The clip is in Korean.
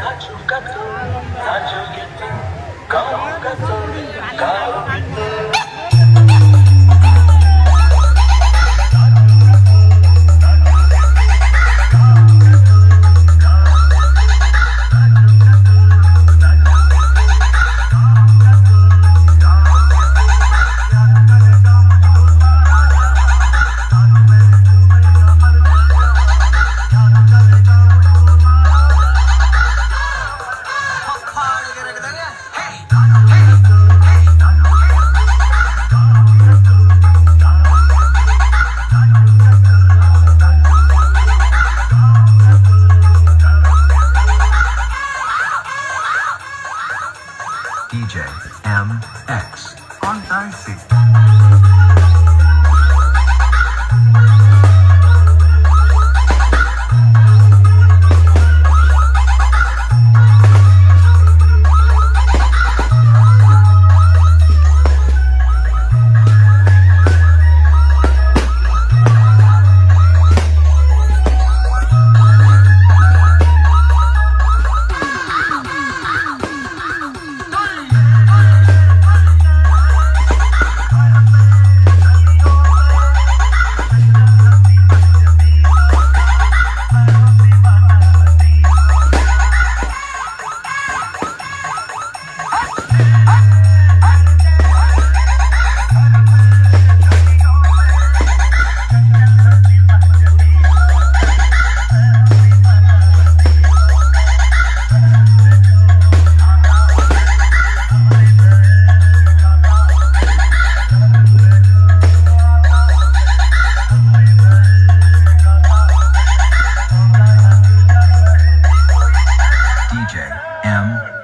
가죽 같은 가죽 같은 가죽 같은 가죽 DJ MX on Dicey. I am